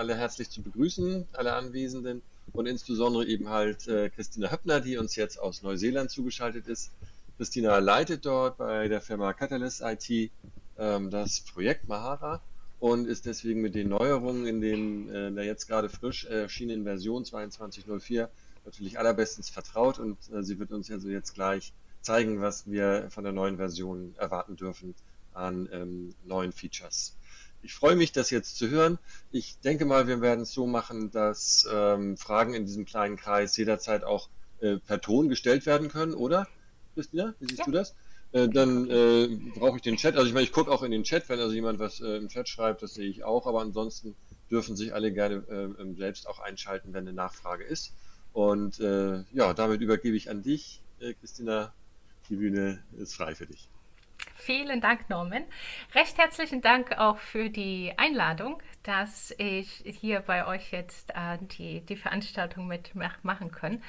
alle herzlich zu begrüßen, alle Anwesenden und insbesondere eben halt äh, Christina Höppner, die uns jetzt aus Neuseeland zugeschaltet ist. Christina leitet dort bei der Firma Catalyst IT ähm, das Projekt Mahara und ist deswegen mit den Neuerungen in, den, äh, der jetzt gerade frisch erschienenen Version 22.04 natürlich allerbestens vertraut und äh, sie wird uns also jetzt gleich zeigen, was wir von der neuen Version erwarten dürfen an ähm, neuen Features. Ich freue mich, das jetzt zu hören. Ich denke mal, wir werden es so machen, dass ähm, Fragen in diesem kleinen Kreis jederzeit auch äh, per Ton gestellt werden können, oder? Christina, wie siehst ja. du das? Äh, dann äh, brauche ich den Chat. Also ich meine, ich gucke auch in den Chat, wenn also jemand was äh, im Chat schreibt, das sehe ich auch. Aber ansonsten dürfen sich alle gerne äh, ähm, selbst auch einschalten, wenn eine Nachfrage ist. Und äh, ja, damit übergebe ich an dich, Christina. Die Bühne ist frei für dich. Vielen Dank, Norman. Recht herzlichen Dank auch für die Einladung, dass ich hier bei euch jetzt äh, die, die Veranstaltung mitmachen kann.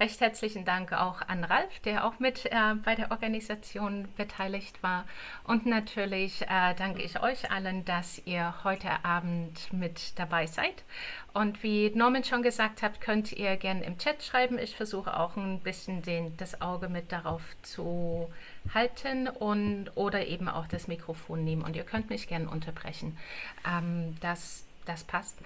Recht herzlichen Dank auch an Ralf, der auch mit äh, bei der Organisation beteiligt war. Und natürlich äh, danke ich euch allen, dass ihr heute Abend mit dabei seid. Und wie Norman schon gesagt hat, könnt ihr gerne im Chat schreiben. Ich versuche auch ein bisschen den, das Auge mit darauf zu halten und oder eben auch das Mikrofon nehmen. Und ihr könnt mich gerne unterbrechen. Ähm, das, das passt.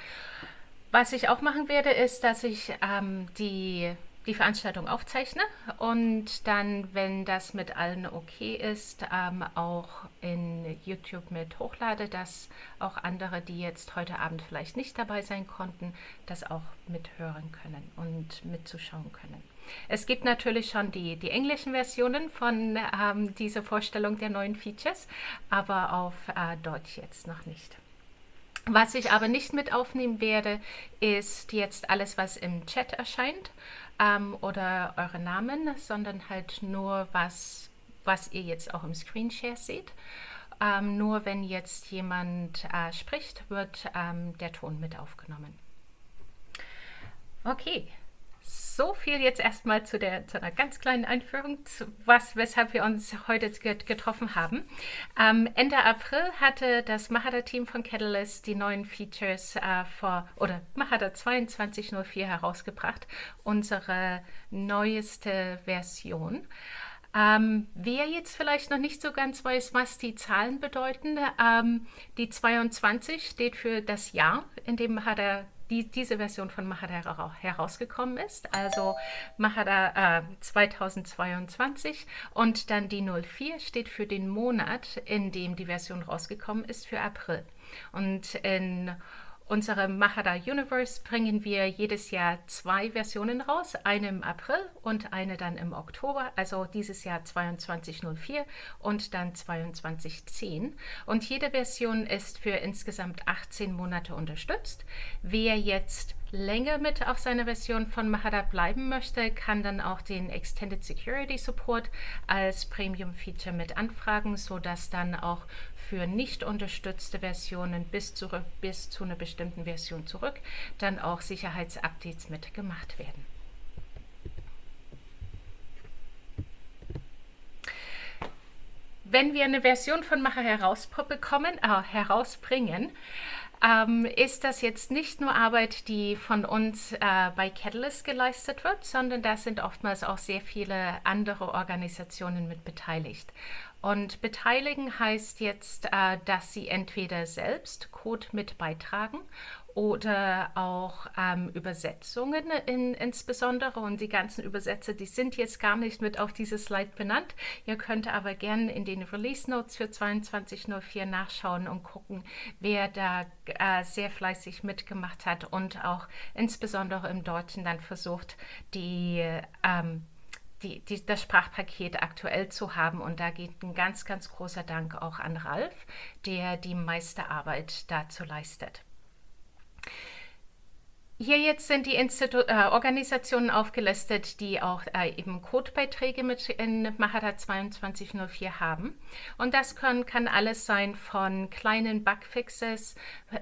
Was ich auch machen werde, ist, dass ich ähm, die die Veranstaltung aufzeichne und dann, wenn das mit allen okay ist, ähm, auch in YouTube mit hochlade, dass auch andere, die jetzt heute Abend vielleicht nicht dabei sein konnten, das auch mithören können und mitzuschauen können. Es gibt natürlich schon die, die englischen Versionen von ähm, dieser Vorstellung der neuen Features, aber auf äh, Deutsch jetzt noch nicht. Was ich aber nicht mit aufnehmen werde, ist jetzt alles, was im Chat erscheint ähm, oder eure Namen, sondern halt nur was, was ihr jetzt auch im Screenshare seht. Ähm, nur wenn jetzt jemand äh, spricht, wird ähm, der Ton mit aufgenommen. Okay, so viel jetzt erstmal zu, der, zu einer ganz kleinen Einführung, zu was, weshalb wir uns heute getroffen haben. Ähm, Ende April hatte das Mahara-Team von Catalyst die neuen Features äh, vor, oder Mahara 2204 herausgebracht, unsere neueste Version. Ähm, wer jetzt vielleicht noch nicht so ganz weiß, was die Zahlen bedeuten, ähm, die 22 steht für das Jahr, in dem Mahara die, diese Version von Mahara herausgekommen ist, also Mahara äh, 2022 und dann die 04 steht für den Monat, in dem die Version rausgekommen ist, für April. Und in Unsere Mahara Universe bringen wir jedes Jahr zwei Versionen raus, eine im April und eine dann im Oktober, also dieses Jahr 2204 und dann 2210. Und jede Version ist für insgesamt 18 Monate unterstützt. Wer jetzt länger mit auf seiner Version von Mahara bleiben möchte, kann dann auch den Extended Security Support als Premium Feature mit anfragen, sodass dann auch für nicht unterstützte Versionen bis, zurück, bis zu einer bestimmten Version zurück dann auch Sicherheitsupdates mitgemacht werden. Wenn wir eine Version von Macher herausbekommen, äh, herausbringen, ähm, ist das jetzt nicht nur Arbeit, die von uns äh, bei Catalyst geleistet wird, sondern da sind oftmals auch sehr viele andere Organisationen mit beteiligt. Und beteiligen heißt jetzt, äh, dass Sie entweder selbst Code mit beitragen oder auch ähm, Übersetzungen in, insbesondere. Und die ganzen Übersetzer, die sind jetzt gar nicht mit auf dieses Slide benannt. Ihr könnt aber gerne in den Release Notes für 2204 nachschauen und gucken, wer da äh, sehr fleißig mitgemacht hat und auch insbesondere im Deutschen dann versucht, die ähm, die, die, das Sprachpaket aktuell zu haben. Und da geht ein ganz, ganz großer Dank auch an Ralf, der die meiste Arbeit dazu leistet. Hier jetzt sind die Institu äh, Organisationen aufgelistet, die auch äh, eben Codebeiträge mit in Mahara 2204 haben. Und das können, kann alles sein von kleinen Bugfixes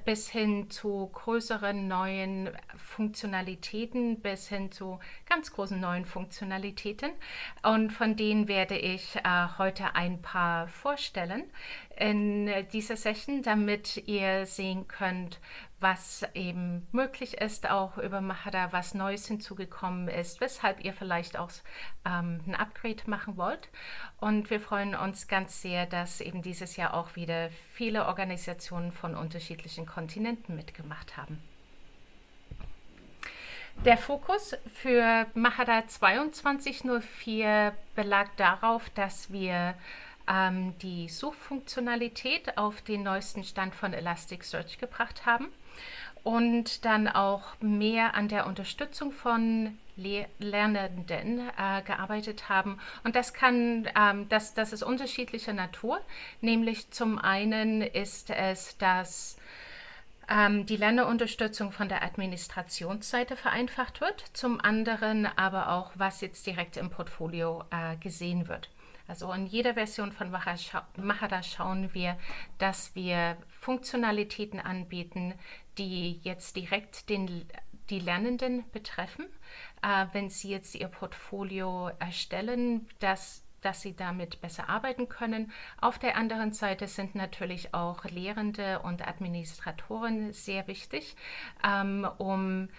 bis hin zu größeren neuen Funktionalitäten, bis hin zu ganz großen neuen Funktionalitäten. Und von denen werde ich äh, heute ein paar vorstellen in dieser Session, damit ihr sehen könnt, was eben möglich ist, auch über Mahara, was Neues hinzugekommen ist, weshalb ihr vielleicht auch ähm, ein Upgrade machen wollt. Und wir freuen uns ganz sehr, dass eben dieses Jahr auch wieder viele Organisationen von unterschiedlichen Kontinenten mitgemacht haben. Der Fokus für Mahara 2204 belag darauf, dass wir ähm, die Suchfunktionalität auf den neuesten Stand von Elasticsearch gebracht haben und dann auch mehr an der Unterstützung von Le Lernenden äh, gearbeitet haben. Und das kann, ähm, das, das ist unterschiedlicher Natur. Nämlich zum einen ist es, dass ähm, die Lernunterstützung von der Administrationsseite vereinfacht wird, zum anderen aber auch, was jetzt direkt im Portfolio äh, gesehen wird. Also in jeder Version von Mahara schauen wir, dass wir Funktionalitäten anbieten, die jetzt direkt den, die Lernenden betreffen. Äh, wenn sie jetzt ihr Portfolio erstellen, dass dass sie damit besser arbeiten können. Auf der anderen Seite sind natürlich auch Lehrende und Administratoren sehr wichtig, ähm, um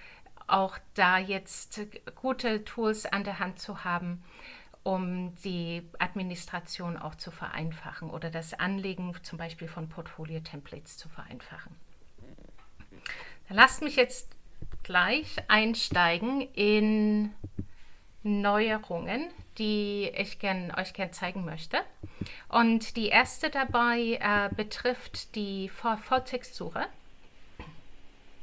auch da jetzt gute Tools an der Hand zu haben, um die Administration auch zu vereinfachen oder das Anlegen zum Beispiel von Portfolio-Templates zu vereinfachen. Dann lasst mich jetzt gleich einsteigen in Neuerungen, die ich gern, euch gerne zeigen möchte. Und die erste dabei äh, betrifft die Volltextsuche.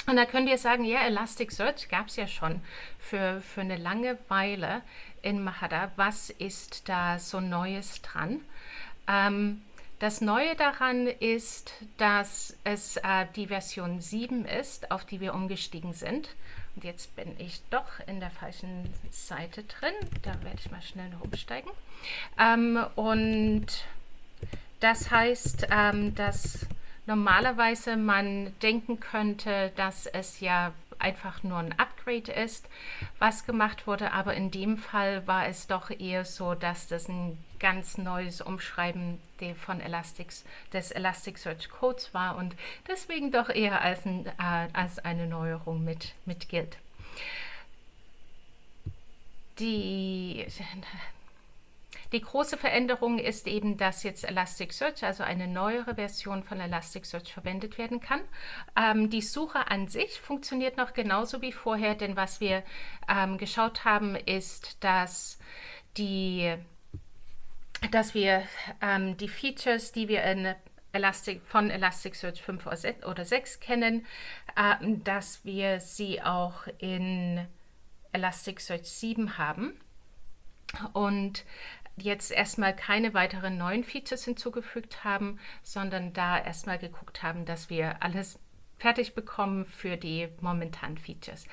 Und da könnt ihr sagen, ja, Elasticsearch gab es ja schon für, für eine lange Weile in Mahara. Was ist da so Neues dran? Ähm, das Neue daran ist, dass es äh, die Version 7 ist, auf die wir umgestiegen sind. Und jetzt bin ich doch in der falschen Seite drin. Da werde ich mal schnell noch umsteigen. Ähm, und das heißt, ähm, dass normalerweise man denken könnte, dass es ja einfach nur ein Upgrade ist, was gemacht wurde. Aber in dem Fall war es doch eher so, dass das ein ganz neues Umschreiben von Elastics, des Elasticsearch Codes war und deswegen doch eher als, ein, äh, als eine Neuerung mit, mit gilt. Die die große Veränderung ist eben, dass jetzt Elasticsearch, also eine neuere Version von Elasticsearch verwendet werden kann. Ähm, die Suche an sich funktioniert noch genauso wie vorher, denn was wir ähm, geschaut haben, ist, dass die dass wir ähm, die Features, die wir in Elastic, von Elasticsearch 5 oder 6 kennen, äh, dass wir sie auch in Elasticsearch 7 haben. Und jetzt erstmal keine weiteren neuen Features hinzugefügt haben, sondern da erstmal geguckt haben, dass wir alles fertig bekommen für die momentanen Features.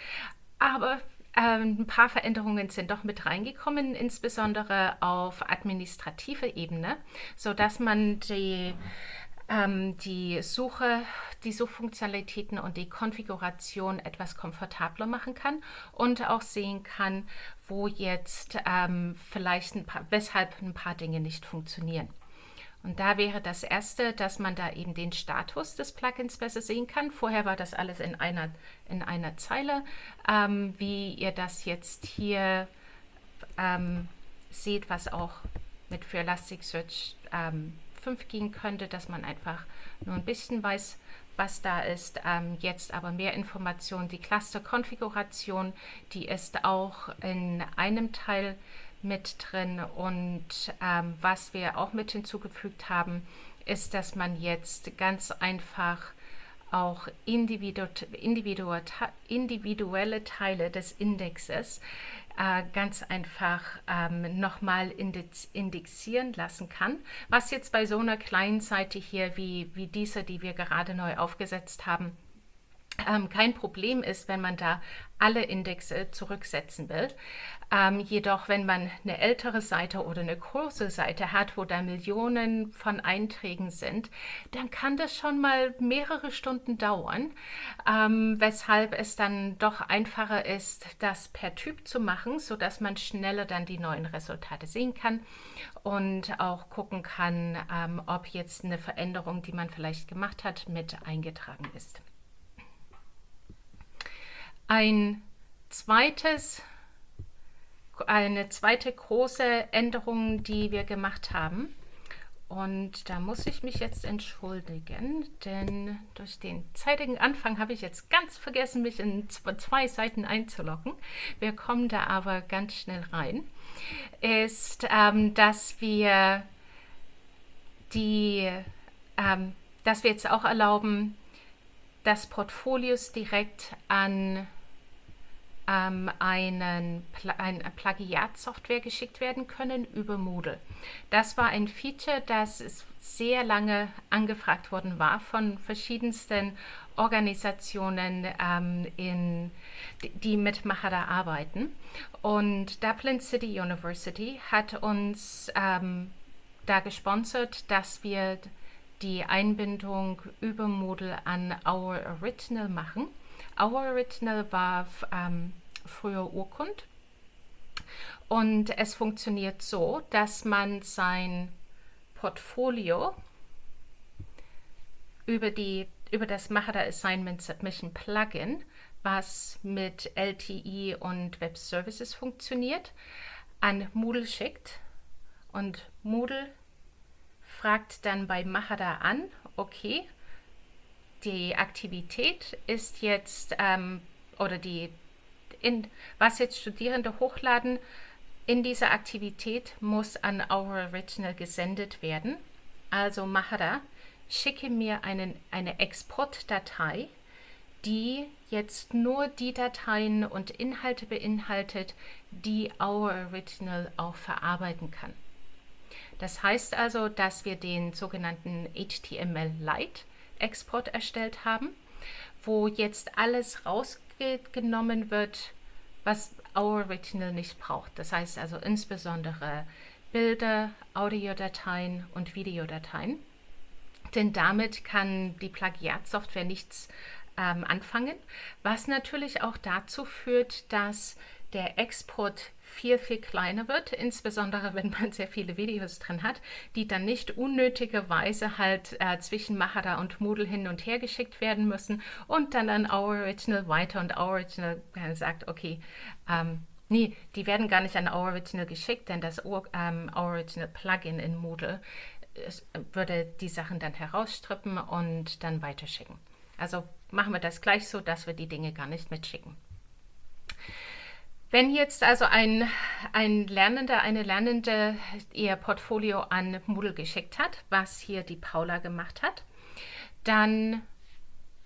Aber ähm, ein paar Veränderungen sind doch mit reingekommen, insbesondere auf administrativer Ebene, sodass man die ähm, die Suche, die Suchfunktionalitäten und die Konfiguration etwas komfortabler machen kann und auch sehen kann, wo jetzt ähm, vielleicht ein paar, weshalb ein paar Dinge nicht funktionieren. Und da wäre das erste, dass man da eben den Status des Plugins besser sehen kann. Vorher war das alles in einer, in einer Zeile. Ähm, wie ihr das jetzt hier ähm, seht, was auch mit für Elasticsearch ähm, 5 gehen könnte, dass man einfach nur ein bisschen weiß, was da ist. Ähm, jetzt aber mehr Informationen. Die Cluster-Konfiguration, die ist auch in einem Teil mit drin. Und ähm, was wir auch mit hinzugefügt haben, ist, dass man jetzt ganz einfach auch individu individu individuelle Teile des Indexes äh, ganz einfach ähm, nochmal indexieren lassen kann. Was jetzt bei so einer kleinen Seite hier wie, wie diese, die wir gerade neu aufgesetzt haben, ähm, kein Problem ist, wenn man da alle Indexe zurücksetzen will. Ähm, jedoch, wenn man eine ältere Seite oder eine große Seite hat, wo da Millionen von Einträgen sind, dann kann das schon mal mehrere Stunden dauern, ähm, weshalb es dann doch einfacher ist, das per Typ zu machen, sodass man schneller dann die neuen Resultate sehen kann und auch gucken kann, ähm, ob jetzt eine Veränderung, die man vielleicht gemacht hat, mit eingetragen ist. Ein zweites, eine zweite große Änderung, die wir gemacht haben, und da muss ich mich jetzt entschuldigen, denn durch den zeitigen Anfang habe ich jetzt ganz vergessen, mich in zwei Seiten einzuloggen. Wir kommen da aber ganz schnell rein. Ist, ähm, dass wir die, ähm, dass wir jetzt auch erlauben, dass Portfolios direkt an ähm, einen, eine Plagiatsoftware geschickt werden können über Moodle. Das war ein Feature, das sehr lange angefragt worden war von verschiedensten Organisationen, ähm, in, die mit Mahara arbeiten. Und Dublin City University hat uns ähm, da gesponsert, dass wir die Einbindung über Moodle an Our Original machen. Our Original war ähm, früher Urkund. Und es funktioniert so, dass man sein Portfolio über, die, über das Mahara Assignment Submission Plugin, was mit LTE und Web Services funktioniert, an Moodle schickt. Und Moodle fragt dann bei Mahara an, okay, die Aktivität ist jetzt, ähm, oder die, in, was jetzt Studierende hochladen, in dieser Aktivität muss an Our Original gesendet werden. Also Mahara, schicke mir einen, eine Exportdatei, die jetzt nur die Dateien und Inhalte beinhaltet, die Our Original auch verarbeiten kann. Das heißt also, dass wir den sogenannten HTML Lite Export erstellt haben, wo jetzt alles rausgenommen wird, was Our Original nicht braucht. Das heißt also insbesondere Bilder, Audiodateien und Videodateien. Denn damit kann die Plagiatsoftware nichts ähm, anfangen, was natürlich auch dazu führt, dass der Export viel, viel kleiner wird, insbesondere wenn man sehr viele Videos drin hat, die dann nicht unnötigerweise halt äh, zwischen Mahara und Moodle hin und her geschickt werden müssen und dann an Our Original weiter und Our Original äh, sagt, okay, ähm, nee, die werden gar nicht an Our Original geschickt, denn das ähm, Our Original Plugin in Moodle es, würde die Sachen dann herausstrippen und dann weiterschicken. Also machen wir das gleich so, dass wir die Dinge gar nicht mitschicken. Wenn jetzt also ein, ein Lernender, eine Lernende ihr Portfolio an Moodle geschickt hat, was hier die Paula gemacht hat, dann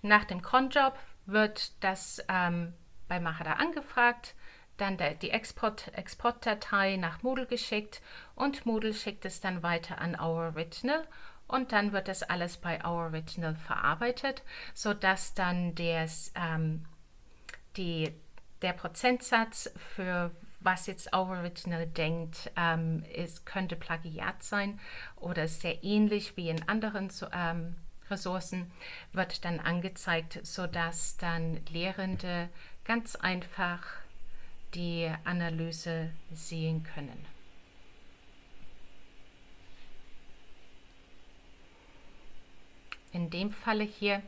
nach dem Cronjob wird das ähm, bei Mahara angefragt, dann der, die Export, Exportdatei nach Moodle geschickt und Moodle schickt es dann weiter an Our Original und dann wird das alles bei Our Original verarbeitet, sodass dann des, ähm, die der Prozentsatz für was jetzt Original denkt, ähm, ist, könnte Plagiat sein oder sehr ähnlich wie in anderen ähm, Ressourcen, wird dann angezeigt, sodass dann Lehrende ganz einfach die Analyse sehen können. In dem Falle hier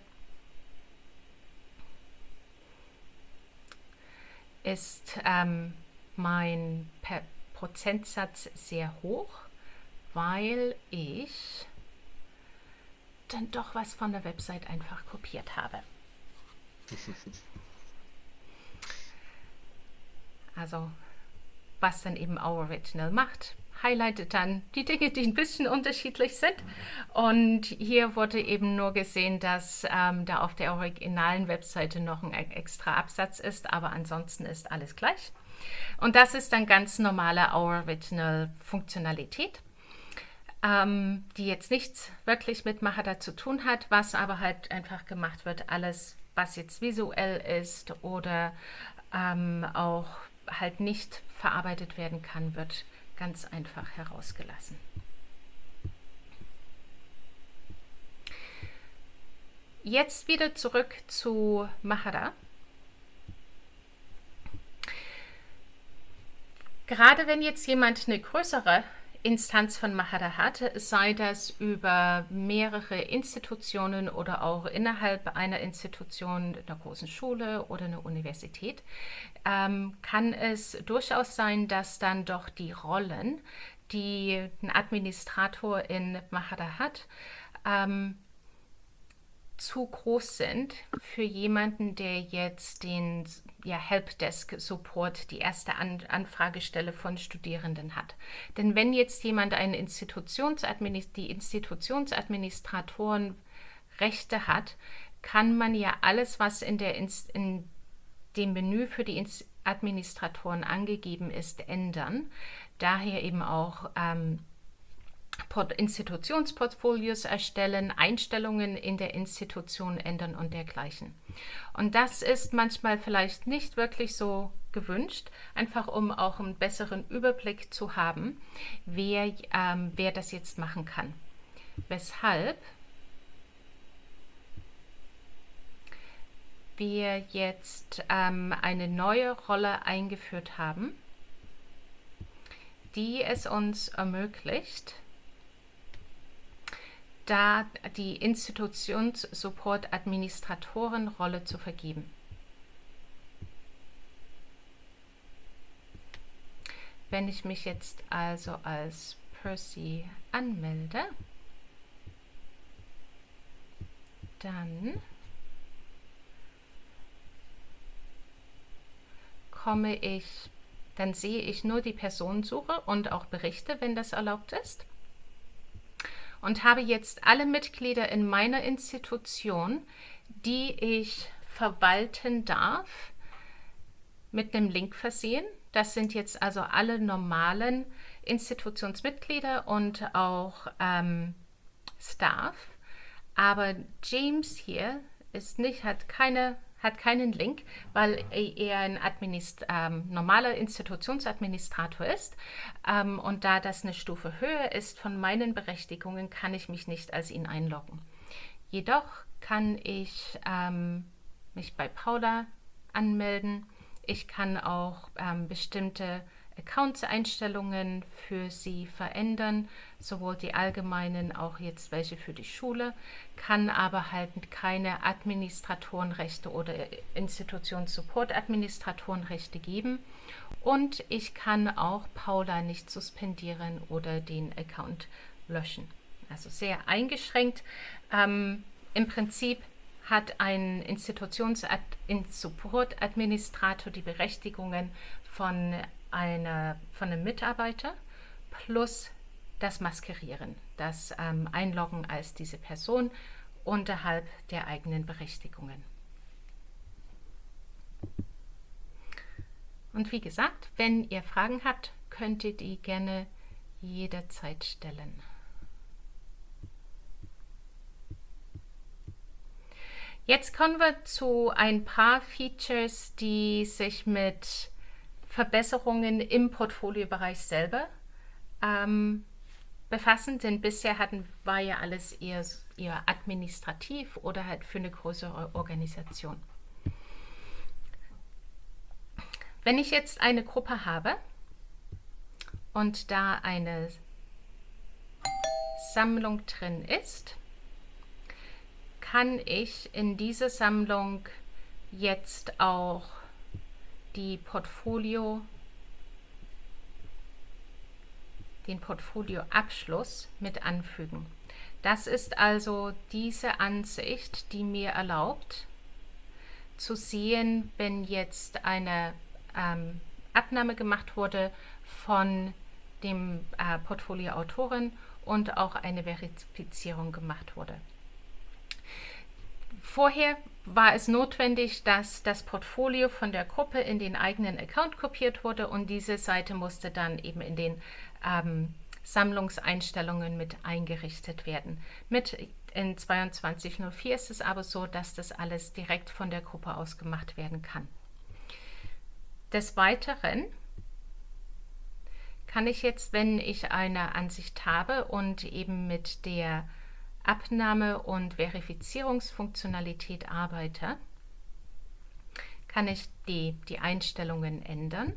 ist ähm, mein per Prozentsatz sehr hoch, weil ich dann doch was von der Website einfach kopiert habe. Also was dann eben Our Original macht, highlightet dann die Dinge, die ein bisschen unterschiedlich sind. Und hier wurde eben nur gesehen, dass ähm, da auf der originalen Webseite noch ein extra Absatz ist, aber ansonsten ist alles gleich. Und das ist dann ganz normale Our Original Funktionalität, ähm, die jetzt nichts wirklich mit Mahara zu tun hat, was aber halt einfach gemacht wird, alles, was jetzt visuell ist oder ähm, auch halt nicht verarbeitet werden kann, wird ganz einfach herausgelassen. Jetzt wieder zurück zu Mahara. Gerade wenn jetzt jemand eine größere Instanz von Maharahat, sei das über mehrere Institutionen oder auch innerhalb einer Institution, einer großen Schule oder einer Universität, ähm, kann es durchaus sein, dass dann doch die Rollen, die ein Administrator in Maharahat ähm, zu groß sind für jemanden, der jetzt den ja, Helpdesk Support, die erste An Anfragestelle von Studierenden hat. Denn wenn jetzt jemand eine Institutionsadminist die Institutionsadministratoren Rechte hat, kann man ja alles, was in, der Inst in dem Menü für die Administratoren angegeben ist, ändern. Daher eben auch ähm, Institutionsportfolios erstellen, Einstellungen in der Institution ändern und dergleichen. Und das ist manchmal vielleicht nicht wirklich so gewünscht, einfach um auch einen besseren Überblick zu haben, wer, ähm, wer das jetzt machen kann. Weshalb wir jetzt ähm, eine neue Rolle eingeführt haben, die es uns ermöglicht, da die Institutionssupport-Administratorenrolle zu vergeben. Wenn ich mich jetzt also als Percy anmelde, dann komme ich, dann sehe ich nur die Personensuche und auch Berichte, wenn das erlaubt ist und habe jetzt alle Mitglieder in meiner Institution, die ich verwalten darf, mit einem Link versehen. Das sind jetzt also alle normalen Institutionsmitglieder und auch ähm, Staff. Aber James hier ist nicht, hat keine hat keinen Link, weil er ein Administ ähm, normaler Institutionsadministrator ist. Ähm, und da das eine Stufe höher ist von meinen Berechtigungen, kann ich mich nicht als ihn einloggen. Jedoch kann ich ähm, mich bei Paula anmelden. Ich kann auch ähm, bestimmte Accounts-Einstellungen für Sie verändern, sowohl die allgemeinen, auch jetzt welche für die Schule, kann aber halt keine Administratorenrechte oder Institutions-Support-Administratorenrechte geben. Und ich kann auch Paula nicht suspendieren oder den Account löschen. Also sehr eingeschränkt. Ähm, Im Prinzip hat ein Institutions-Support-Administrator die Berechtigungen von eine, von einem Mitarbeiter plus das Maskerieren, das ähm, Einloggen als diese Person unterhalb der eigenen Berechtigungen. Und wie gesagt, wenn ihr Fragen habt, könnt ihr die gerne jederzeit stellen. Jetzt kommen wir zu ein paar Features, die sich mit Verbesserungen im Portfoliobereich selber ähm, befassen, denn bisher hatten, war ja alles eher, eher administrativ oder halt für eine größere Organisation. Wenn ich jetzt eine Gruppe habe und da eine Sammlung drin ist, kann ich in diese Sammlung jetzt auch die Portfolio, den Portfolioabschluss mit anfügen. Das ist also diese Ansicht, die mir erlaubt, zu sehen, wenn jetzt eine ähm, Abnahme gemacht wurde von dem äh, Portfolioautoren und auch eine Verifizierung gemacht wurde. Vorher war es notwendig, dass das Portfolio von der Gruppe in den eigenen Account kopiert wurde und diese Seite musste dann eben in den ähm, Sammlungseinstellungen mit eingerichtet werden. Mit in 2204 ist es aber so, dass das alles direkt von der Gruppe aus gemacht werden kann. Des Weiteren kann ich jetzt, wenn ich eine Ansicht habe und eben mit der Abnahme- und Verifizierungsfunktionalität arbeite, kann ich die, die Einstellungen ändern.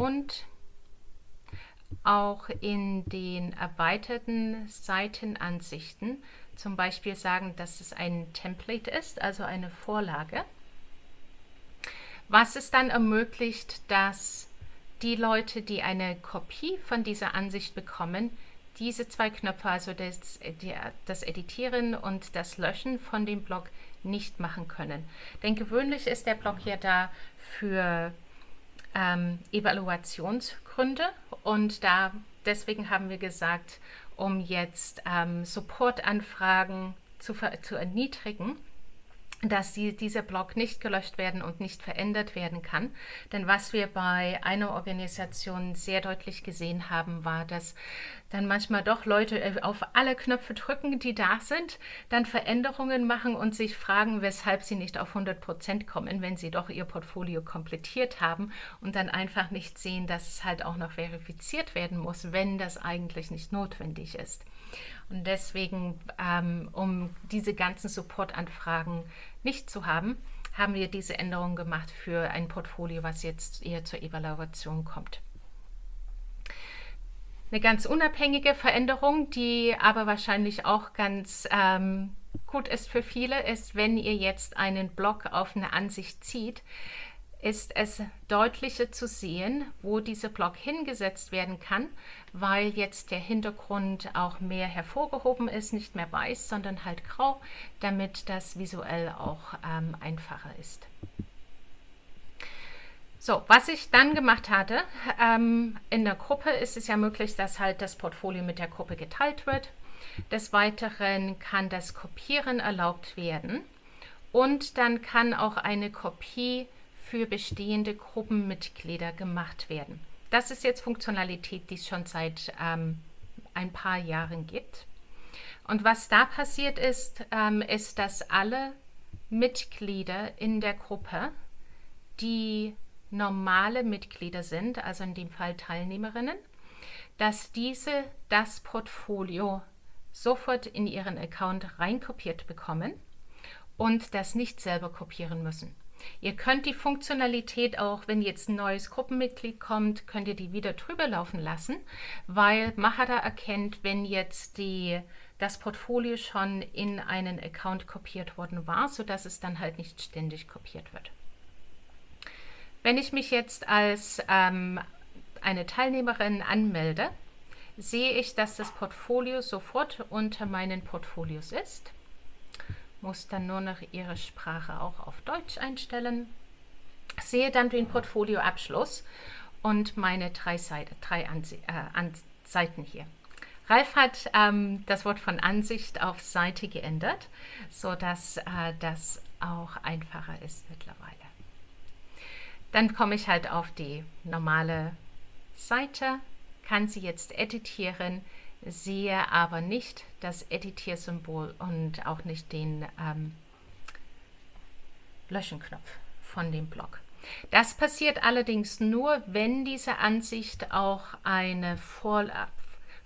und auch in den erweiterten Seitenansichten zum Beispiel sagen, dass es ein Template ist, also eine Vorlage, was es dann ermöglicht, dass die Leute, die eine Kopie von dieser Ansicht bekommen, diese zwei Knöpfe, also das, das Editieren und das Löschen von dem Blog, nicht machen können. Denn gewöhnlich ist der Blog ja da für ähm, Evaluationsgründe und da deswegen haben wir gesagt, um jetzt ähm, Supportanfragen zu, zu erniedrigen, dass die, dieser Blog nicht gelöscht werden und nicht verändert werden kann. Denn was wir bei einer Organisation sehr deutlich gesehen haben, war, dass dann manchmal doch Leute äh, auf alle Knöpfe drücken, die da sind, dann Veränderungen machen und sich fragen, weshalb sie nicht auf 100 Prozent kommen, wenn sie doch ihr Portfolio komplettiert haben und dann einfach nicht sehen, dass es halt auch noch verifiziert werden muss, wenn das eigentlich nicht notwendig ist. Und deswegen, ähm, um diese ganzen Supportanfragen nicht zu haben, haben wir diese Änderung gemacht für ein Portfolio, was jetzt eher zur Evaluation kommt. Eine ganz unabhängige Veränderung, die aber wahrscheinlich auch ganz ähm, gut ist für viele, ist, wenn ihr jetzt einen Block auf eine Ansicht zieht, ist es deutlicher zu sehen, wo dieser Block hingesetzt werden kann, weil jetzt der Hintergrund auch mehr hervorgehoben ist, nicht mehr weiß, sondern halt grau, damit das visuell auch ähm, einfacher ist. So, was ich dann gemacht hatte, ähm, in der Gruppe ist es ja möglich, dass halt das Portfolio mit der Gruppe geteilt wird. Des Weiteren kann das Kopieren erlaubt werden und dann kann auch eine Kopie für bestehende Gruppenmitglieder gemacht werden. Das ist jetzt Funktionalität, die es schon seit ähm, ein paar Jahren gibt. Und was da passiert ist, ähm, ist, dass alle Mitglieder in der Gruppe, die normale Mitglieder sind, also in dem Fall Teilnehmerinnen, dass diese das Portfolio sofort in ihren Account reinkopiert bekommen und das nicht selber kopieren müssen. Ihr könnt die Funktionalität auch, wenn jetzt ein neues Gruppenmitglied kommt, könnt ihr die wieder drüber laufen lassen, weil Mahara erkennt, wenn jetzt die, das Portfolio schon in einen Account kopiert worden war, sodass es dann halt nicht ständig kopiert wird. Wenn ich mich jetzt als ähm, eine Teilnehmerin anmelde, sehe ich, dass das Portfolio sofort unter meinen Portfolios ist muss dann nur noch Ihre Sprache auch auf Deutsch einstellen. Sehe dann den Portfolioabschluss und meine drei, Seite, drei Anse äh, An Seiten hier. Ralf hat ähm, das Wort von Ansicht auf Seite geändert, sodass äh, das auch einfacher ist mittlerweile. Dann komme ich halt auf die normale Seite, kann sie jetzt editieren, sehe aber nicht das Editiersymbol und auch nicht den ähm, Löschenknopf von dem Block. Das passiert allerdings nur, wenn diese Ansicht auch eine Vorlage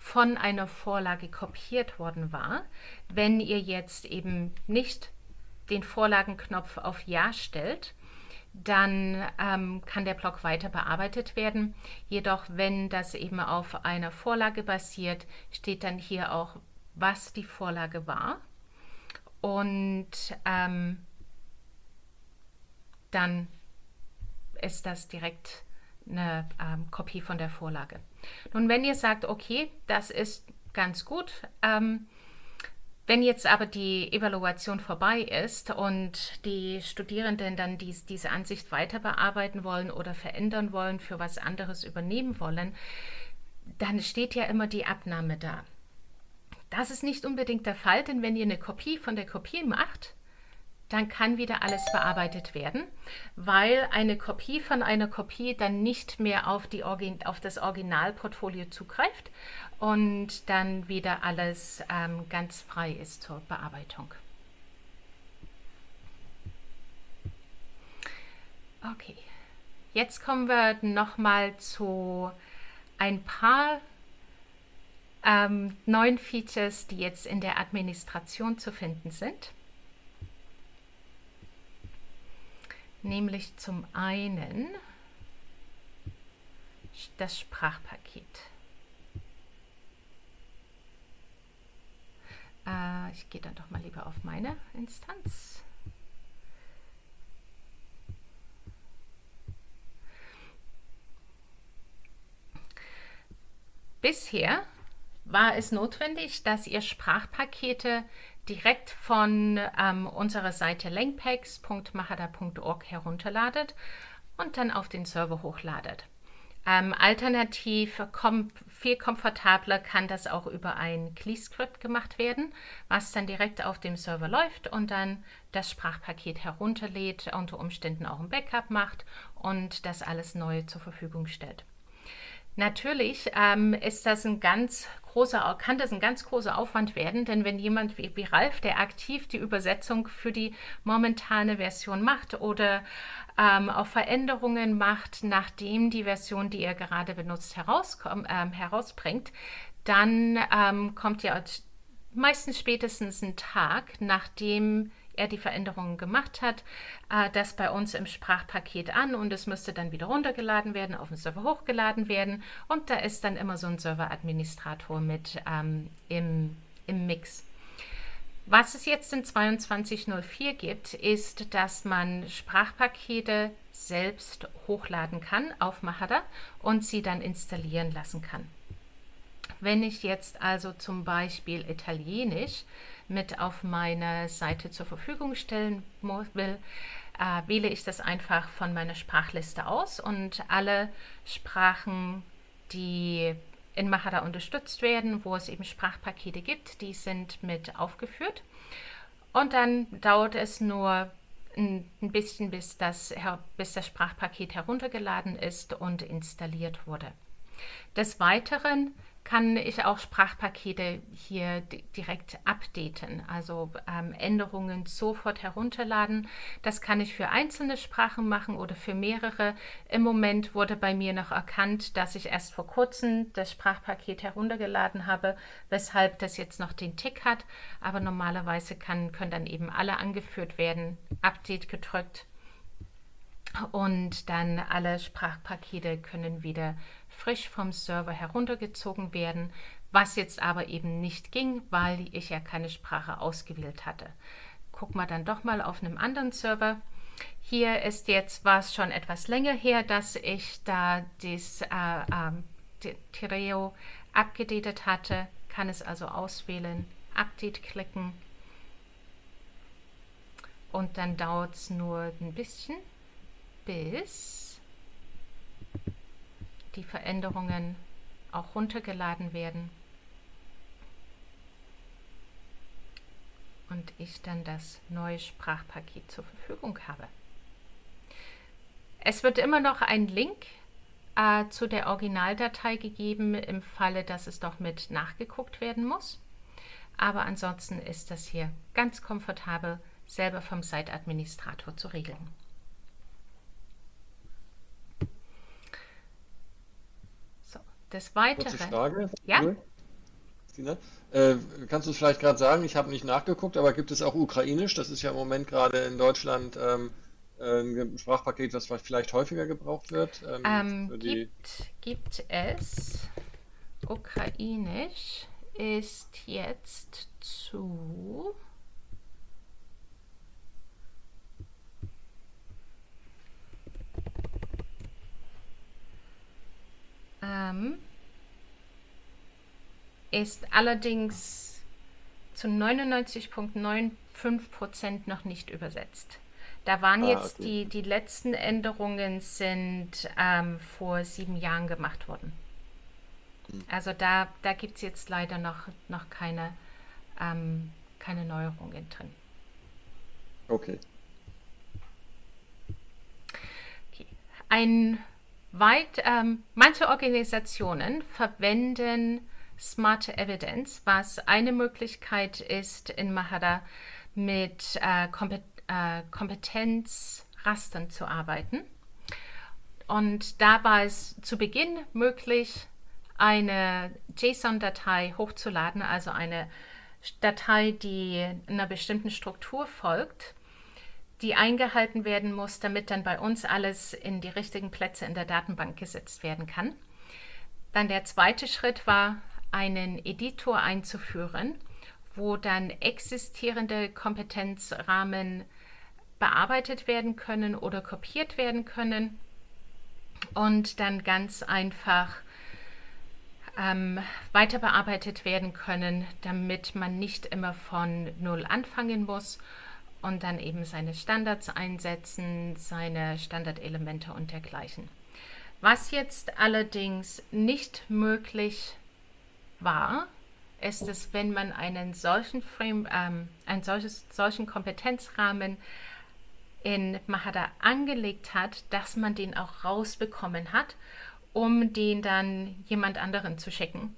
von einer Vorlage kopiert worden war. Wenn ihr jetzt eben nicht den Vorlagenknopf auf Ja stellt, dann ähm, kann der Block weiter bearbeitet werden. Jedoch, wenn das eben auf einer Vorlage basiert, steht dann hier auch, was die Vorlage war. Und ähm, dann ist das direkt eine ähm, Kopie von der Vorlage. Nun, wenn ihr sagt, okay, das ist ganz gut, ähm, wenn jetzt aber die Evaluation vorbei ist und die Studierenden dann dies, diese Ansicht weiter bearbeiten wollen oder verändern wollen, für was anderes übernehmen wollen, dann steht ja immer die Abnahme da. Das ist nicht unbedingt der Fall, denn wenn ihr eine Kopie von der Kopie macht, dann kann wieder alles bearbeitet werden, weil eine Kopie von einer Kopie dann nicht mehr auf, die auf das Originalportfolio zugreift und dann wieder alles ähm, ganz frei ist zur Bearbeitung. Okay, jetzt kommen wir nochmal zu ein paar ähm, neuen Features, die jetzt in der Administration zu finden sind. Nämlich zum einen das Sprachpaket. Äh, ich gehe dann doch mal lieber auf meine Instanz. Bisher war es notwendig, dass ihr Sprachpakete direkt von ähm, unserer Seite lenkpacks.machada.org herunterladet und dann auf den Server hochladet. Ähm, alternativ, kom viel komfortabler kann das auch über ein CLI-Script gemacht werden, was dann direkt auf dem Server läuft und dann das Sprachpaket herunterlädt, unter Umständen auch ein Backup macht und das alles neu zur Verfügung stellt. Natürlich ähm, ist das ein ganz großer, kann das ein ganz großer Aufwand werden, denn wenn jemand wie, wie Ralf, der aktiv die Übersetzung für die momentane Version macht oder ähm, auch Veränderungen macht, nachdem die Version, die er gerade benutzt, ähm, herausbringt, dann ähm, kommt ja meistens spätestens ein Tag, nachdem er die Veränderungen gemacht hat, äh, das bei uns im Sprachpaket an und es müsste dann wieder runtergeladen werden, auf den Server hochgeladen werden und da ist dann immer so ein Serveradministrator mit ähm, im, im Mix. Was es jetzt in 2204 gibt, ist, dass man Sprachpakete selbst hochladen kann auf Mahara und sie dann installieren lassen kann. Wenn ich jetzt also zum Beispiel Italienisch mit auf meiner Seite zur Verfügung stellen will, äh, wähle ich das einfach von meiner Sprachliste aus und alle Sprachen, die in Mahara unterstützt werden, wo es eben Sprachpakete gibt, die sind mit aufgeführt. Und dann dauert es nur ein bisschen, bis das, bis das Sprachpaket heruntergeladen ist und installiert wurde. Des Weiteren kann ich auch Sprachpakete hier direkt updaten, also ähm, Änderungen sofort herunterladen. Das kann ich für einzelne Sprachen machen oder für mehrere. Im Moment wurde bei mir noch erkannt, dass ich erst vor kurzem das Sprachpaket heruntergeladen habe, weshalb das jetzt noch den Tick hat. Aber normalerweise kann, können dann eben alle angeführt werden, Update gedrückt und dann alle Sprachpakete können wieder frisch vom Server heruntergezogen werden, was jetzt aber eben nicht ging, weil ich ja keine Sprache ausgewählt hatte. Gucken wir dann doch mal auf einem anderen Server. Hier ist jetzt, war es schon etwas länger her, dass ich da das äh, äh, Tireo abgedatet hatte, kann es also auswählen, Update klicken und dann dauert es nur ein bisschen bis die Veränderungen auch runtergeladen werden und ich dann das neue Sprachpaket zur Verfügung habe. Es wird immer noch ein Link äh, zu der Originaldatei gegeben, im Falle, dass es doch mit nachgeguckt werden muss. Aber ansonsten ist das hier ganz komfortabel selber vom Site-Administrator zu regeln. Des Weiteren. Kurze Frage. Ja. Äh, kannst du es vielleicht gerade sagen? Ich habe nicht nachgeguckt, aber gibt es auch Ukrainisch? Das ist ja im Moment gerade in Deutschland ähm, ein Sprachpaket, das vielleicht häufiger gebraucht wird. Ähm, ähm, gibt, gibt es. Ukrainisch ist jetzt zu ähm, ist allerdings zu 99,95% noch nicht übersetzt. Da waren ah, jetzt okay. die, die letzten Änderungen sind ähm, vor sieben Jahren gemacht worden. Hm. Also da, da gibt es jetzt leider noch, noch keine, ähm, keine Neuerungen drin. Okay. okay. Ein Weit, ähm, manche Organisationen verwenden Smart Evidence, was eine Möglichkeit ist, in Mahara mit äh, Kompet äh, Kompetenzrastern zu arbeiten. Und da war es zu Beginn möglich, eine JSON-Datei hochzuladen, also eine Datei, die einer bestimmten Struktur folgt die eingehalten werden muss, damit dann bei uns alles in die richtigen Plätze in der Datenbank gesetzt werden kann. Dann der zweite Schritt war, einen Editor einzuführen, wo dann existierende Kompetenzrahmen bearbeitet werden können oder kopiert werden können und dann ganz einfach ähm, weiter bearbeitet werden können, damit man nicht immer von Null anfangen muss und dann eben seine Standards einsetzen, seine Standardelemente und dergleichen. Was jetzt allerdings nicht möglich war, ist es, wenn man einen solchen Frame, ähm, einen solches, solchen Kompetenzrahmen in Mahada angelegt hat, dass man den auch rausbekommen hat, um den dann jemand anderen zu schicken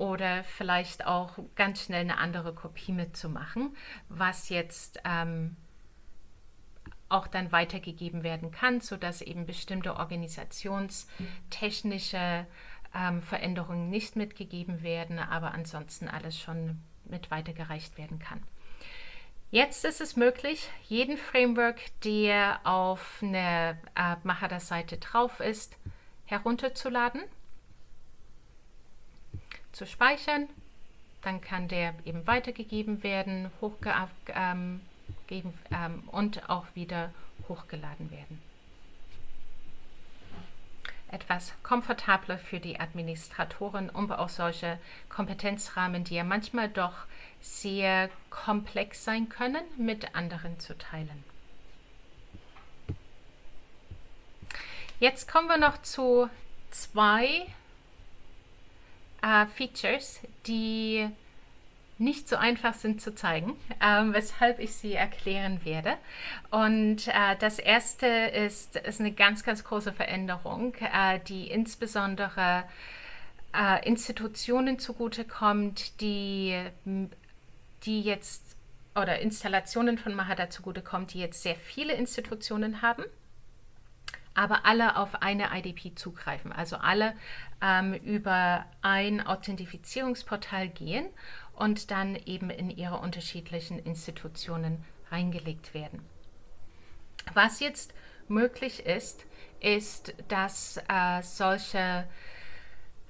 oder vielleicht auch ganz schnell eine andere Kopie mitzumachen, was jetzt ähm, auch dann weitergegeben werden kann, sodass eben bestimmte organisationstechnische ähm, Veränderungen nicht mitgegeben werden, aber ansonsten alles schon mit weitergereicht werden kann. Jetzt ist es möglich, jeden Framework, der auf einer äh, Mahara-Seite drauf ist, herunterzuladen, zu speichern. Dann kann der eben weitergegeben werden, hochgegeben ähm, ähm, und auch wieder hochgeladen werden. Etwas komfortabler für die Administratoren, um auch solche Kompetenzrahmen, die ja manchmal doch sehr komplex sein können, mit anderen zu teilen. Jetzt kommen wir noch zu zwei äh, Features, die nicht so einfach sind zu zeigen, ähm, weshalb ich sie erklären werde. Und äh, das erste ist, ist eine ganz, ganz große Veränderung, äh, die insbesondere äh, Institutionen zugutekommt, die die jetzt oder Installationen von Mahada zugutekommt, die jetzt sehr viele Institutionen haben, aber alle auf eine IDP zugreifen, also alle ähm, über ein Authentifizierungsportal gehen und dann eben in ihre unterschiedlichen Institutionen reingelegt werden. Was jetzt möglich ist, ist, dass äh, solche,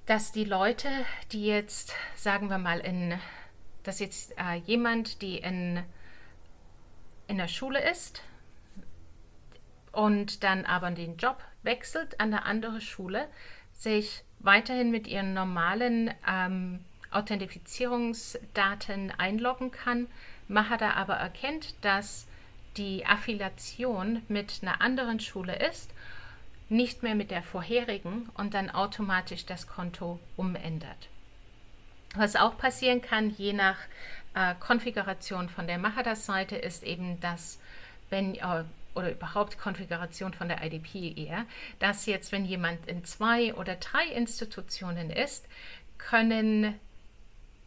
dass die Leute, die jetzt, sagen wir mal, in dass jetzt äh, jemand, die in, in der Schule ist und dann aber den Job wechselt an eine andere Schule, sich weiterhin mit ihren normalen ähm, Authentifizierungsdaten einloggen kann, Mahada aber erkennt, dass die Affiliation mit einer anderen Schule ist, nicht mehr mit der vorherigen und dann automatisch das Konto umändert. Was auch passieren kann, je nach äh, Konfiguration von der Mahara-Seite, ist eben, dass wenn äh, oder überhaupt Konfiguration von der IDP eher, dass jetzt, wenn jemand in zwei oder drei Institutionen ist, können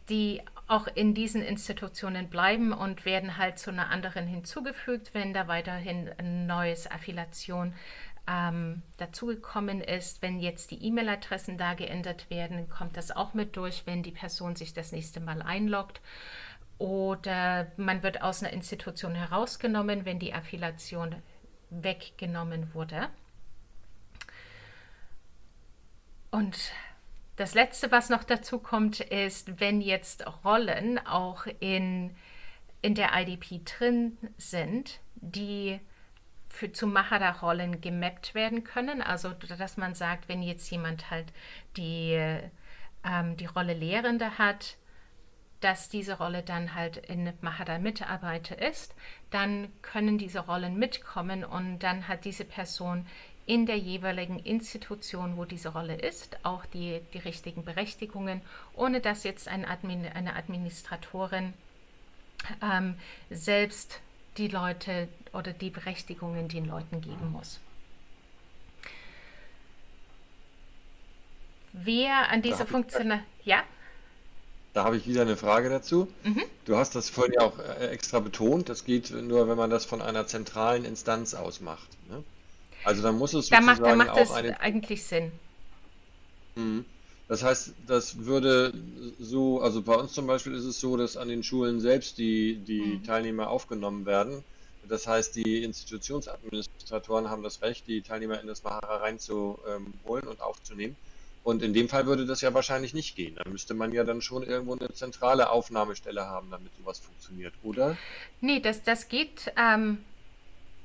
die auch in diesen Institutionen bleiben und werden halt zu einer anderen hinzugefügt, wenn da weiterhin ein neues Affiliation ähm, dazugekommen ist. Wenn jetzt die E-Mail-Adressen da geändert werden, kommt das auch mit durch, wenn die Person sich das nächste Mal einloggt. Oder man wird aus einer Institution herausgenommen, wenn die Affiliation weggenommen wurde. Und das Letzte, was noch dazu kommt, ist, wenn jetzt Rollen auch in, in der IDP drin sind, die für, zu Mahara-Rollen gemappt werden können. Also, dass man sagt, wenn jetzt jemand halt die, ähm, die Rolle Lehrende hat, dass diese Rolle dann halt in Mahara Mitarbeiter ist, dann können diese Rollen mitkommen und dann hat diese Person in der jeweiligen Institution, wo diese Rolle ist, auch die, die richtigen Berechtigungen, ohne dass jetzt ein Admin, eine Administratorin ähm, selbst die Leute oder die Berechtigungen den Leuten geben muss. Wer an dieser Funktion... Ja? Da habe ich wieder eine Frage dazu. Mhm. Du hast das vorhin ja auch äh, extra betont, das geht nur, wenn man das von einer zentralen Instanz aus macht. Ne? Also dann muss es da sozusagen macht, da macht auch eine... eigentlich Sinn. Mhm. Das heißt, das würde so, also bei uns zum Beispiel ist es so, dass an den Schulen selbst die, die mhm. Teilnehmer aufgenommen werden. Das heißt, die Institutionsadministratoren haben das Recht, die Teilnehmer in das Mahara reinzuholen und aufzunehmen. Und in dem Fall würde das ja wahrscheinlich nicht gehen. Da müsste man ja dann schon irgendwo eine zentrale Aufnahmestelle haben, damit sowas funktioniert, oder? Nee, das, das geht, ähm,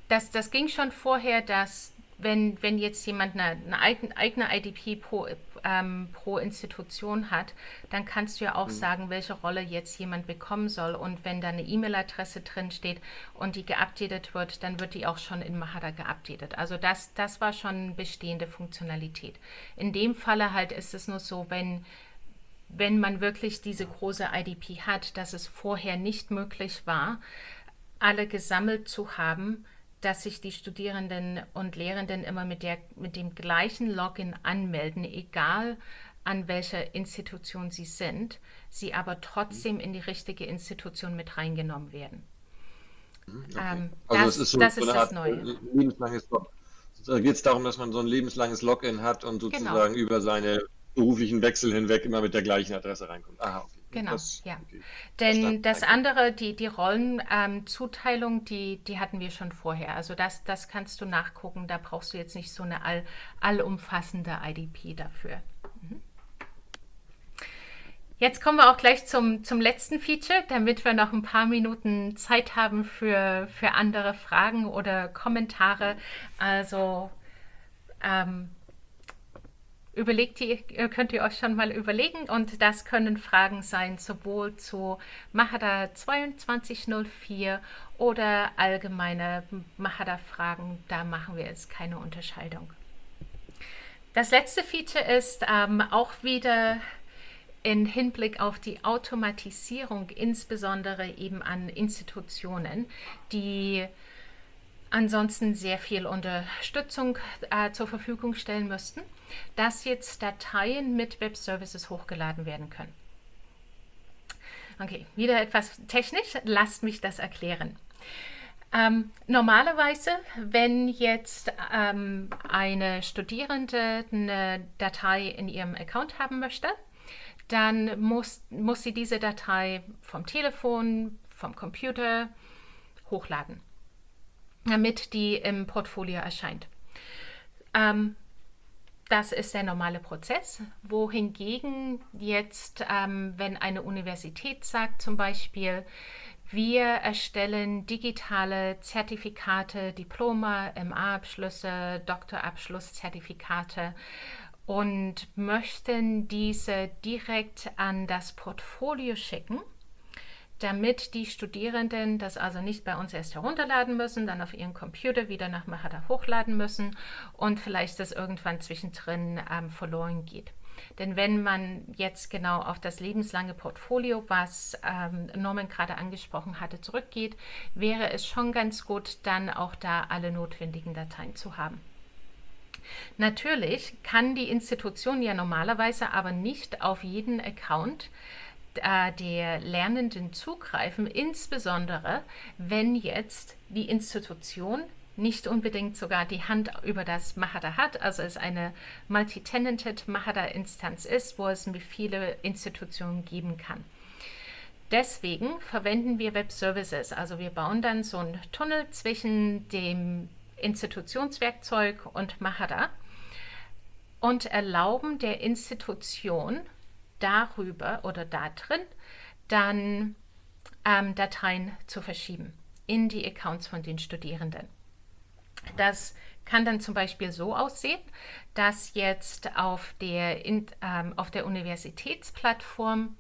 das, das ging schon vorher, dass wenn, wenn jetzt jemand eine, eine eigene IDP pro, ähm, pro Institution hat, dann kannst du ja auch mhm. sagen, welche Rolle jetzt jemand bekommen soll. Und wenn da eine E-Mail-Adresse drin steht und die geupdatet wird, dann wird die auch schon in Mahara geupdatet. Also das, das war schon bestehende Funktionalität. In dem Falle halt ist es nur so, wenn wenn man wirklich diese große IDP hat, dass es vorher nicht möglich war, alle gesammelt zu haben, dass sich die Studierenden und Lehrenden immer mit, der, mit dem gleichen Login anmelden, egal an welcher Institution sie sind, sie aber trotzdem in die richtige Institution mit reingenommen werden. Mhm, okay. Ähm, also das, ist, so, das, ist das Neue. Lebenslanges Da geht es darum, dass man so ein lebenslanges Login hat und genau. sozusagen genau. über seine beruflichen Wechsel hinweg immer mit der gleichen Adresse reinkommt. Aha, okay. Genau, das, ja. Okay. Denn das andere, die, die Rollenzuteilung, ähm, die, die hatten wir schon vorher. Also das, das kannst du nachgucken. Da brauchst du jetzt nicht so eine all, allumfassende IDP dafür. Mhm. Jetzt kommen wir auch gleich zum, zum letzten Feature, damit wir noch ein paar Minuten Zeit haben für, für andere Fragen oder Kommentare. Also ähm, überlegt ihr, könnt ihr euch schon mal überlegen und das können Fragen sein, sowohl zu Mahara 2204 oder allgemeine Mahara-Fragen. Da machen wir jetzt keine Unterscheidung. Das letzte Feature ist ähm, auch wieder in Hinblick auf die Automatisierung, insbesondere eben an Institutionen, die ansonsten sehr viel Unterstützung äh, zur Verfügung stellen müssten, dass jetzt Dateien mit Web Services hochgeladen werden können. Okay, wieder etwas technisch, lasst mich das erklären. Ähm, normalerweise, wenn jetzt ähm, eine Studierende eine Datei in ihrem Account haben möchte, dann muss, muss sie diese Datei vom Telefon, vom Computer hochladen damit die im Portfolio erscheint. Ähm, das ist der normale Prozess, wohingegen jetzt, ähm, wenn eine Universität sagt zum Beispiel, wir erstellen digitale Zertifikate, Diplome, MA-Abschlüsse, Doktorabschlusszertifikate und möchten diese direkt an das Portfolio schicken, damit die Studierenden das also nicht bei uns erst herunterladen müssen, dann auf ihren Computer wieder nach Mahara hochladen müssen und vielleicht das irgendwann zwischendrin ähm, verloren geht. Denn wenn man jetzt genau auf das lebenslange Portfolio, was ähm, Norman gerade angesprochen hatte, zurückgeht, wäre es schon ganz gut, dann auch da alle notwendigen Dateien zu haben. Natürlich kann die Institution ja normalerweise aber nicht auf jeden Account äh, der Lernenden zugreifen, insbesondere wenn jetzt die Institution nicht unbedingt sogar die Hand über das Mahara hat, also es eine multi-tenanted Mahara-Instanz ist, wo es viele Institutionen geben kann. Deswegen verwenden wir Web Services, also wir bauen dann so einen Tunnel zwischen dem Institutionswerkzeug und Mahara und erlauben der Institution darüber oder da drin dann ähm, Dateien zu verschieben in die Accounts von den Studierenden. Das kann dann zum Beispiel so aussehen, dass jetzt auf der, in, ähm, auf der Universitätsplattform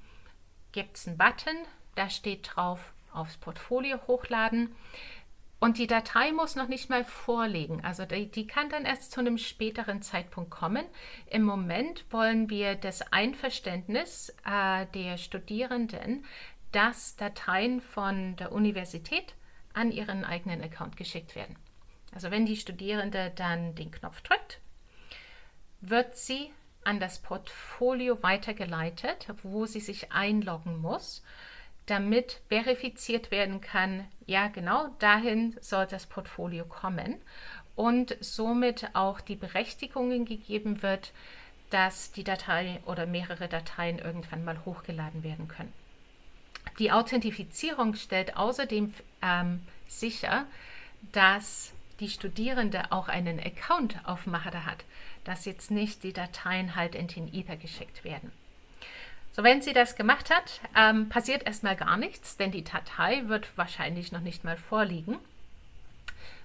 gibt es einen Button, da steht drauf aufs Portfolio hochladen. Und die Datei muss noch nicht mal vorliegen. Also die, die, kann dann erst zu einem späteren Zeitpunkt kommen. Im Moment wollen wir das Einverständnis äh, der Studierenden, dass Dateien von der Universität an ihren eigenen Account geschickt werden. Also wenn die Studierende dann den Knopf drückt, wird sie an das Portfolio weitergeleitet, wo sie sich einloggen muss damit verifiziert werden kann, ja genau dahin soll das Portfolio kommen und somit auch die Berechtigungen gegeben wird, dass die Datei oder mehrere Dateien irgendwann mal hochgeladen werden können. Die Authentifizierung stellt außerdem ähm, sicher, dass die Studierende auch einen Account auf Mahara hat, dass jetzt nicht die Dateien halt in den Ether geschickt werden. So, wenn sie das gemacht hat, ähm, passiert erstmal gar nichts, denn die Datei wird wahrscheinlich noch nicht mal vorliegen.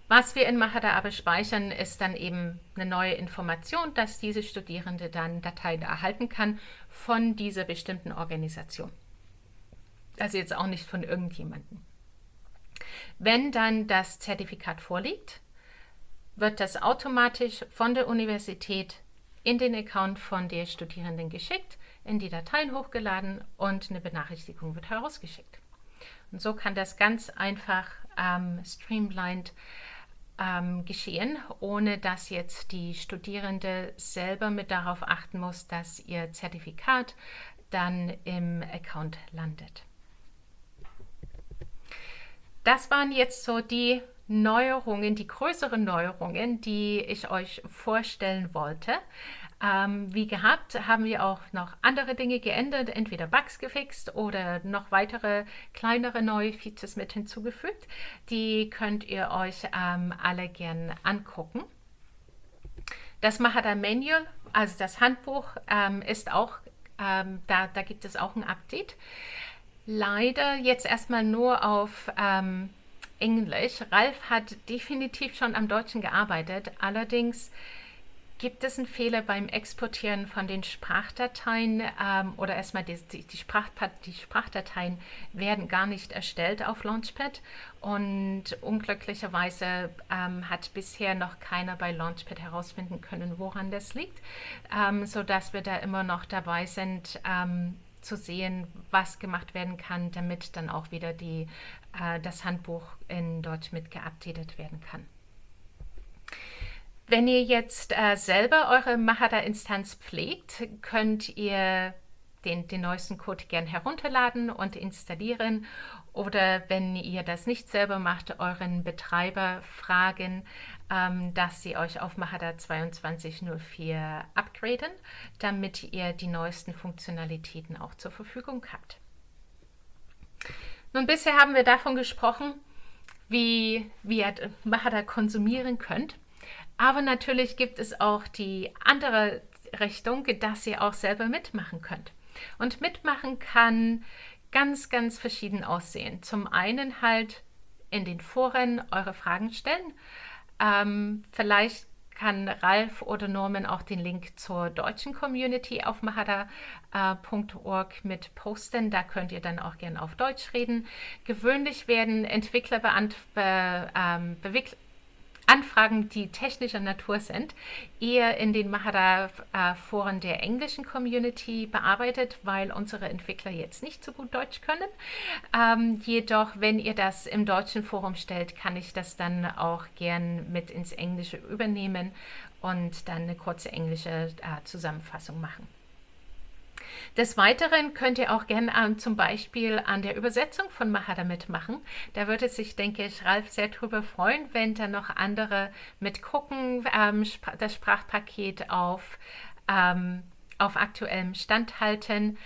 Was wir in Mahara aber speichern, ist dann eben eine neue Information, dass diese Studierende dann Dateien erhalten kann von dieser bestimmten Organisation. Also jetzt auch nicht von irgendjemandem. Wenn dann das Zertifikat vorliegt, wird das automatisch von der Universität in den Account von der Studierenden geschickt, in die Dateien hochgeladen und eine Benachrichtigung wird herausgeschickt. Und so kann das ganz einfach ähm, streamlined ähm, geschehen, ohne dass jetzt die Studierende selber mit darauf achten muss, dass ihr Zertifikat dann im Account landet. Das waren jetzt so die Neuerungen, die größeren Neuerungen, die ich euch vorstellen wollte. Ähm, wie gehabt, haben wir auch noch andere Dinge geändert, entweder Bugs gefixt oder noch weitere kleinere neue Features mit hinzugefügt. Die könnt ihr euch ähm, alle gern angucken. Das Mahara Manual, also das Handbuch, ähm, ist auch, ähm, da, da gibt es auch ein Update. Leider jetzt erstmal nur auf ähm, Englisch. Ralf hat definitiv schon am Deutschen gearbeitet, allerdings Gibt es einen Fehler beim Exportieren von den Sprachdateien ähm, oder erstmal die, die, Sprach, die, Sprachdateien werden gar nicht erstellt auf Launchpad und unglücklicherweise ähm, hat bisher noch keiner bei Launchpad herausfinden können, woran das liegt, ähm, sodass wir da immer noch dabei sind, ähm, zu sehen, was gemacht werden kann, damit dann auch wieder die, äh, das Handbuch in Deutsch mit geupdatet werden kann. Wenn ihr jetzt äh, selber eure Mahara-Instanz pflegt, könnt ihr den, den neuesten Code gern herunterladen und installieren. Oder wenn ihr das nicht selber macht, euren Betreiber fragen, ähm, dass sie euch auf Mahara 2204 upgraden, damit ihr die neuesten Funktionalitäten auch zur Verfügung habt. Nun, bisher haben wir davon gesprochen, wie, wie ihr Mahara konsumieren könnt. Aber natürlich gibt es auch die andere Richtung, dass ihr auch selber mitmachen könnt. Und mitmachen kann ganz, ganz verschieden aussehen. Zum einen halt in den Foren eure Fragen stellen. Ähm, vielleicht kann Ralf oder Norman auch den Link zur deutschen Community auf mahara.org äh, mit posten. Da könnt ihr dann auch gerne auf Deutsch reden. Gewöhnlich werden Entwickler beant be, ähm, Anfragen, die technischer Natur sind, eher in den Mahara-Foren der englischen Community bearbeitet, weil unsere Entwickler jetzt nicht so gut Deutsch können. Ähm, jedoch, wenn ihr das im deutschen Forum stellt, kann ich das dann auch gern mit ins Englische übernehmen und dann eine kurze englische äh, Zusammenfassung machen. Des Weiteren könnt ihr auch gerne ähm, zum Beispiel an der Übersetzung von Mahara mitmachen. Da würde sich, denke ich, Ralf sehr darüber freuen, wenn da noch andere mitgucken, ähm, das Sprachpaket auf, ähm, auf aktuellem Stand halten,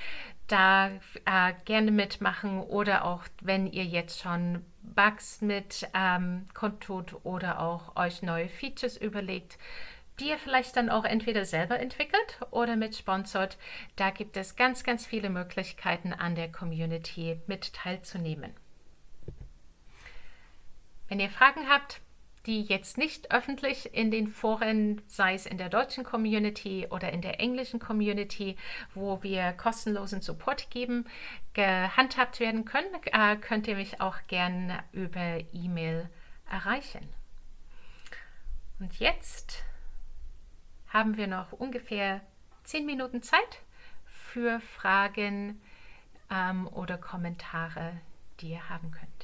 da äh, gerne mitmachen oder auch, wenn ihr jetzt schon Bugs mit ähm, kundtut oder auch euch neue Features überlegt, die ihr vielleicht dann auch entweder selber entwickelt oder mit sponsort. Da gibt es ganz, ganz viele Möglichkeiten an der Community mit teilzunehmen. Wenn ihr Fragen habt, die jetzt nicht öffentlich in den Foren, sei es in der deutschen Community oder in der englischen Community, wo wir kostenlosen Support geben, gehandhabt werden können, äh, könnt ihr mich auch gerne über E-Mail erreichen. Und jetzt haben wir noch ungefähr zehn Minuten Zeit für Fragen ähm, oder Kommentare, die ihr haben könnt.